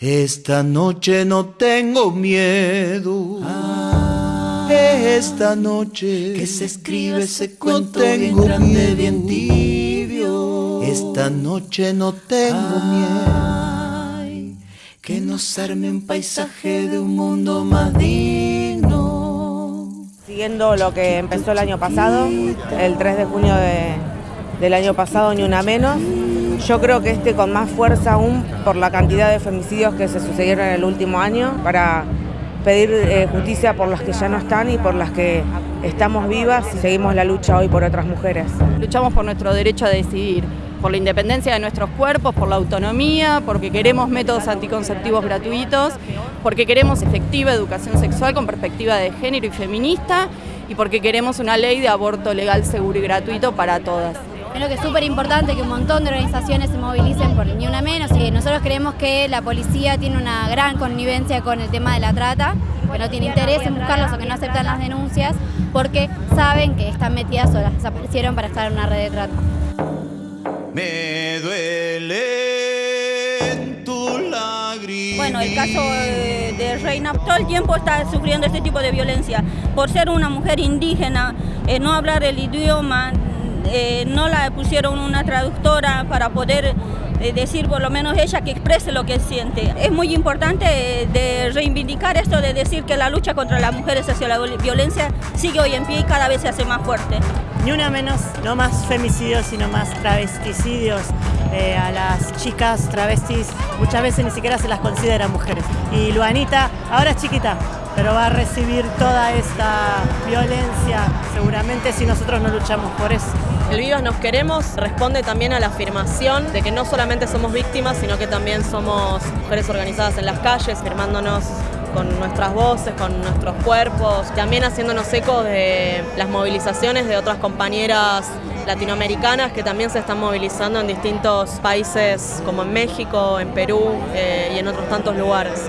Esta noche no tengo miedo. Esta noche que se escribe ese cuento no bien grande, miedo. bien tibio. Esta noche no tengo miedo. Que nos arme un paisaje de un mundo más digno. Siguiendo lo que empezó el año pasado, el 3 de junio de- del año pasado, ni una menos. Yo creo que este con más fuerza aún por la cantidad de femicidios que se sucedieron en el último año, para pedir eh, justicia por las que ya no están y por las que estamos vivas y seguimos la lucha hoy por otras mujeres. Luchamos por nuestro derecho a decidir, por la independencia de nuestros cuerpos, por la autonomía, porque queremos métodos anticonceptivos gratuitos, porque queremos efectiva educación sexual con perspectiva de género y feminista y porque queremos una ley de aborto legal, seguro y gratuito para todas. Creo que es súper importante que un montón de organizaciones se movilicen por ni una menos. Y nosotros creemos que la policía tiene una gran connivencia con el tema de la trata, que no tiene interés en buscarlos o que no aceptan las denuncias, porque saben que están metidas o las desaparecieron para estar en una red de trata. Me duelen tus lágrimas. Bueno, el caso eh, de Reina todo el tiempo está sufriendo este tipo de violencia. Por ser una mujer indígena, eh, no hablar el idioma, eh, no la pusieron una traductora para poder eh, decir por lo menos ella que exprese lo que siente. Es muy importante eh, de reivindicar esto de decir que la lucha contra las mujeres hacia la violencia sigue hoy en pie y cada vez se hace más fuerte. Ni una menos, no más femicidios, sino más travesticidios. Eh, a las chicas travestis muchas veces ni siquiera se las considera mujeres. Y Luanita ahora es chiquita, pero va a recibir toda esta violencia seguramente si nosotros no luchamos por eso. El Vivas Nos Queremos responde también a la afirmación de que no solamente somos víctimas, sino que también somos mujeres organizadas en las calles, firmándonos con nuestras voces, con nuestros cuerpos, también haciéndonos eco de las movilizaciones de otras compañeras latinoamericanas que también se están movilizando en distintos países como en México, en Perú eh, y en otros tantos lugares.